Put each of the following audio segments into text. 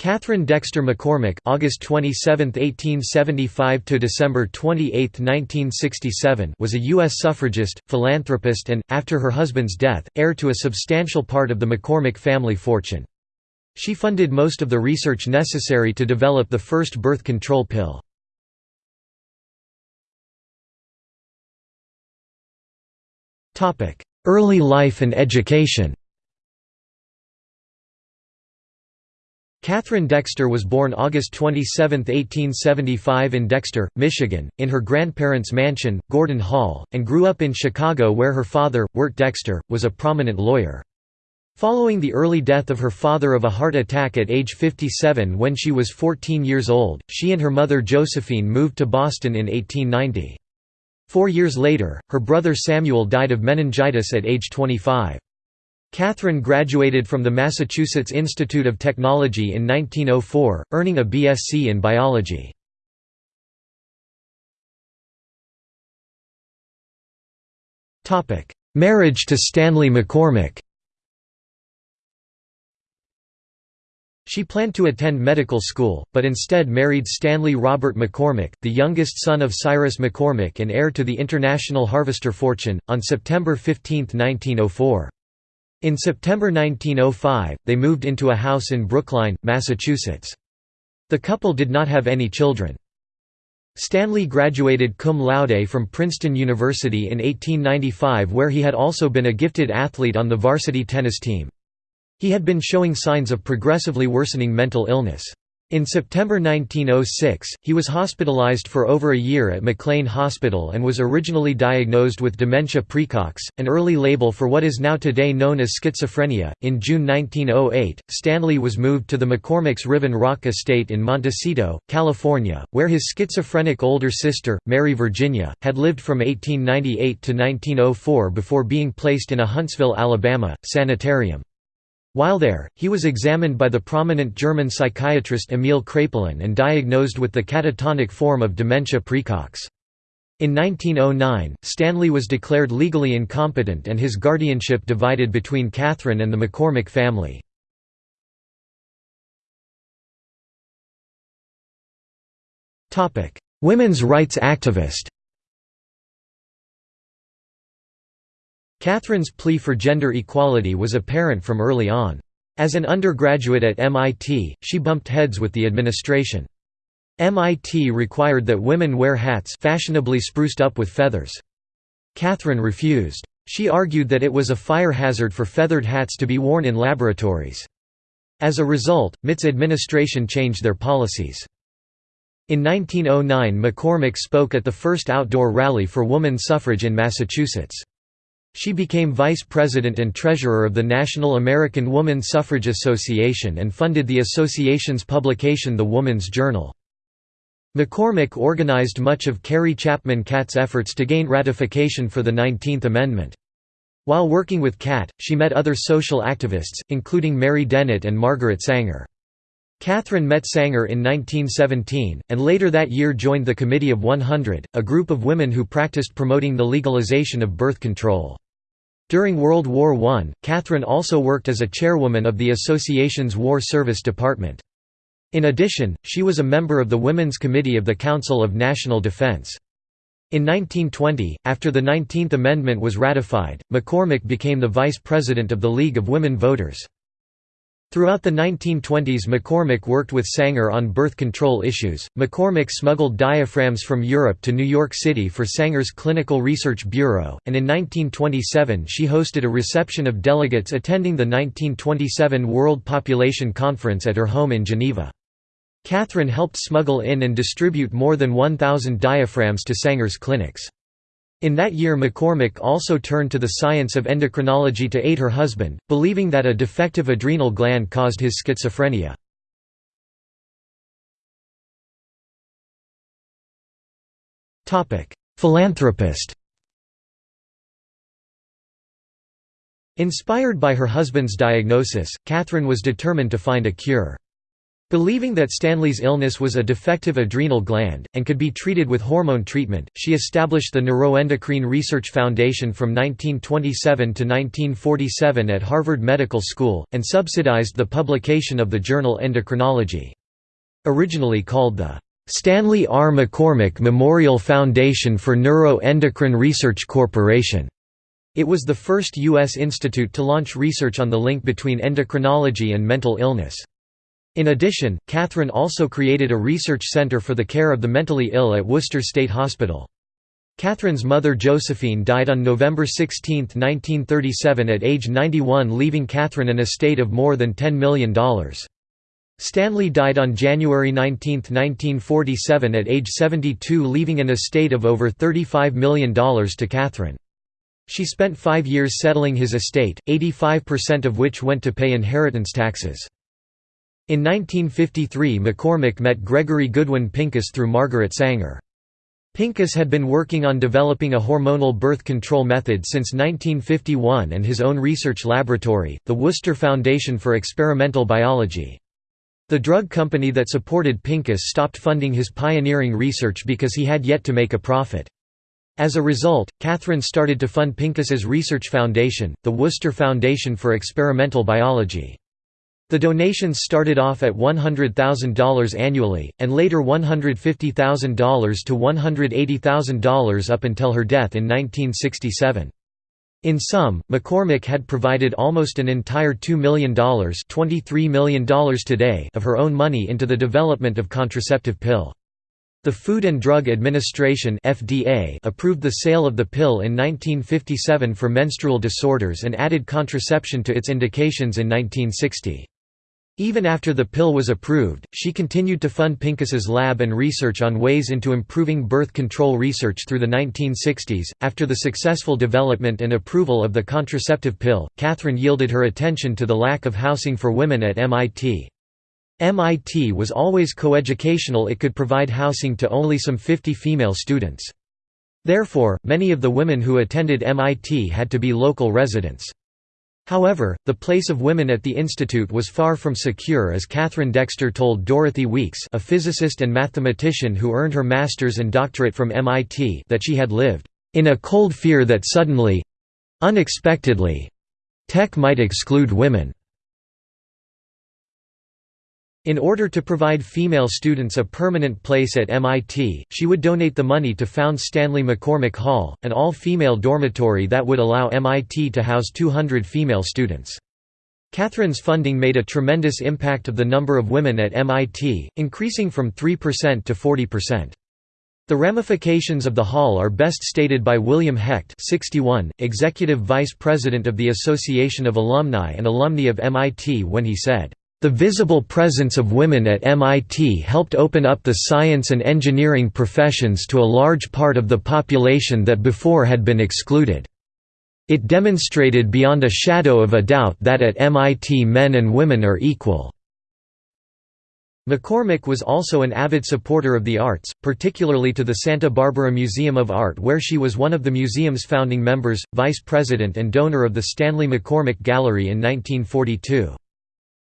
Katharine Dexter McCormick (August 27, 1875 to December 28, 1967) was a U.S. suffragist, philanthropist, and, after her husband's death, heir to a substantial part of the McCormick family fortune. She funded most of the research necessary to develop the first birth control pill. Early life and education. Katharine Dexter was born August 27, 1875 in Dexter, Michigan, in her grandparents' mansion, Gordon Hall, and grew up in Chicago where her father, Wirt Dexter, was a prominent lawyer. Following the early death of her father of a heart attack at age 57 when she was 14 years old, she and her mother Josephine moved to Boston in 1890. Four years later, her brother Samuel died of meningitis at age 25. Katharine graduated from the Massachusetts Institute of Technology in 1904, earning a BSc in biology. Marriage to Stanley McCormick She planned to attend medical school, but instead married Stanley Robert McCormick, the youngest son of Cyrus McCormick and heir to the International Harvester fortune, on September 15, 1904. In September 1905, they moved into a house in Brookline, Massachusetts. The couple did not have any children. Stanley graduated cum laude from Princeton University in 1895 where he had also been a gifted athlete on the varsity tennis team. He had been showing signs of progressively worsening mental illness. In September 1906, he was hospitalized for over a year at McLean Hospital and was originally diagnosed with dementia praecox, an early label for what is now today known as schizophrenia. In June 1908, Stanley was moved to the McCormick's Riven Rock estate in Montecito, California, where his schizophrenic older sister, Mary Virginia, had lived from 1898 to 1904 before being placed in a Huntsville, Alabama, sanitarium. While there, he was examined by the prominent German psychiatrist Emil Kraepelin and diagnosed with the catatonic form of dementia praecox. In 1909, Stanley was declared legally incompetent and his guardianship divided between Katharine and the McCormick family. Women's rights activist Katharine's plea for gender equality was apparent from early on. As an undergraduate at MIT, she bumped heads with the administration. MIT required that women wear hats fashionably spruced up with feathers. Katharine refused. She argued that it was a fire hazard for feathered hats to be worn in laboratories. As a result, MIT's administration changed their policies. In 1909 McCormick spoke at the first outdoor rally for woman suffrage in Massachusetts. She became vice president and treasurer of the National American Woman Suffrage Association and funded the association's publication The Woman's Journal. McCormick organized much of Carrie Chapman Catt's efforts to gain ratification for the 19th Amendment. While working with Catt, she met other social activists, including Mary Dennett and Margaret Sanger. Katharine met Sanger in 1917, and later that year joined the Committee of 100, a group of women who practiced promoting the legalization of birth control. During World War I, Katharine also worked as a chairwoman of the association's War Service Department. In addition, she was a member of the Women's Committee of the Council of National Defense. In 1920, after the 19th Amendment was ratified, McCormick became the vice president of the League of Women Voters. Throughout the 1920s McCormick worked with Sanger on birth control issues. McCormick smuggled diaphragms from Europe to New York City for Sanger's Clinical Research Bureau, and in 1927 she hosted a reception of delegates attending the 1927 World Population Conference at her home in Geneva. Katharine helped smuggle in and distribute more than 1,000 diaphragms to Sanger's clinics. In that year McCormick also turned to the science of endocrinology to aid her husband, believing that a defective adrenal gland caused his schizophrenia. Philanthropist Inspired by her husband's diagnosis, Katharine was determined to find a cure. Believing that Stanley's illness was a defective adrenal gland, and could be treated with hormone treatment, she established the Neuroendocrine Research Foundation from 1927 to 1947 at Harvard Medical School, and subsidized the publication of the journal Endocrinology. Originally called the Stanley R. McCormick Memorial Foundation for Neuroendocrine Research Corporation. It was the first U.S. institute to launch research on the link between endocrinology and mental illness. In addition, Katharine also created a research center for the care of the mentally ill at Worcester State Hospital. Katharine's mother Josephine died on November 16, 1937 at age 91 leaving Katharine an estate of more than $10 million. Stanley died on January 19, 1947 at age 72 leaving an estate of over $35 million to Katharine. She spent five years settling his estate, 85% of which went to pay inheritance taxes. In 1953 McCormick met Gregory Goodwin Pincus through Margaret Sanger. Pincus had been working on developing a hormonal birth control method since 1951 and his own research laboratory, the Worcester Foundation for Experimental Biology. The drug company that supported Pincus stopped funding his pioneering research because he had yet to make a profit. As a result, Katharine started to fund Pincus's research foundation, the Worcester Foundation for Experimental Biology. The donations started off at $100,000 annually, and later $150,000 to $180,000 up until her death in 1967. In sum, McCormick had provided almost an entire $2 million, $23 million today of her own money into the development of contraceptive pill. The Food and Drug Administration (FDA) approved the sale of the pill in 1957 for menstrual disorders and added contraception to its indications in 1960. Even after the pill was approved, she continued to fund Pincus's lab and research on ways into improving birth control research through the 1960s. After the successful development and approval of the contraceptive pill, Katharine yielded her attention to the lack of housing for women at MIT. MIT was always coeducational it could provide housing to only some 50 female students. Therefore, many of the women who attended MIT had to be local residents. However, the place of women at the institute was far from secure as Katharine Dexter told Dorothy Weeks a physicist and mathematician who earned her master's and doctorate from MIT that she had lived, "...in a cold fear that suddenly—unexpectedly—tech might exclude women." In order to provide female students a permanent place at MIT, she would donate the money to found Stanley McCormick Hall, an all-female dormitory that would allow MIT to house 200 female students. Katharine's funding made a tremendous impact of the number of women at MIT, increasing from 3% to 40%. The ramifications of the hall are best stated by William Hecht 61, executive vice president of the Association of Alumni and Alumni of MIT when he said, the visible presence of women at MIT helped open up the science and engineering professions to a large part of the population that before had been excluded. It demonstrated beyond a shadow of a doubt that at MIT men and women are equal. McCormick was also an avid supporter of the arts, particularly to the Santa Barbara Museum of Art where she was one of the museum's founding members, vice president and donor of the Stanley McCormick Gallery in 1942.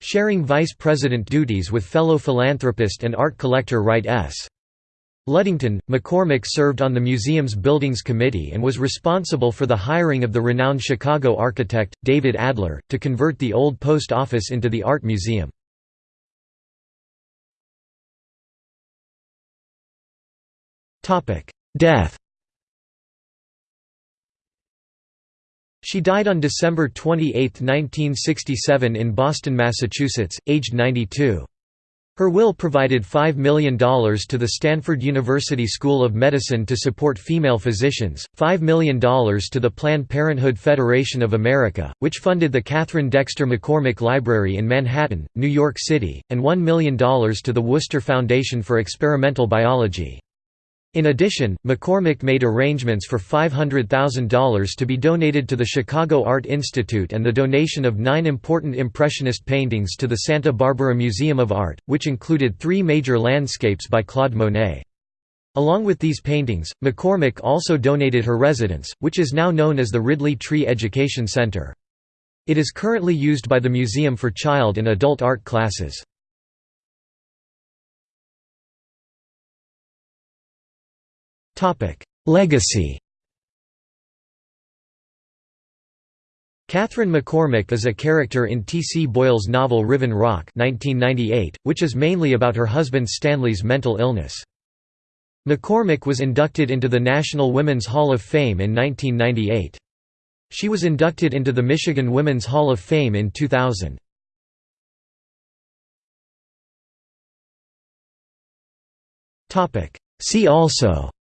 Sharing vice president duties with fellow philanthropist and art collector Wright S. Ludington, McCormick served on the museum's Buildings Committee and was responsible for the hiring of the renowned Chicago architect, David Adler, to convert the old post office into the art museum. Death She died on December 28, 1967 in Boston, Massachusetts, aged 92. Her will provided $5 million to the Stanford University School of Medicine to support female physicians, $5 million to the Planned Parenthood Federation of America, which funded the Katharine Dexter McCormick Library in Manhattan, New York City, and $1 million to the Worcester Foundation for Experimental Biology. In addition, McCormick made arrangements for $500,000 to be donated to the Chicago Art Institute and the donation of nine important Impressionist paintings to the Santa Barbara Museum of Art, which included three major landscapes by Claude Monet. Along with these paintings, McCormick also donated her residence, which is now known as the Ridley Tree Education Center. It is currently used by the museum for child and adult art classes. Legacy Katharine McCormick is a character in T. C. Boyle's novel Riven Rock 1998, which is mainly about her husband Stanley's mental illness. McCormick was inducted into the National Women's Hall of Fame in 1998. She was inducted into the Michigan Women's Hall of Fame in 2000. See also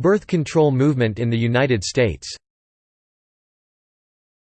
Birth control movement in the United States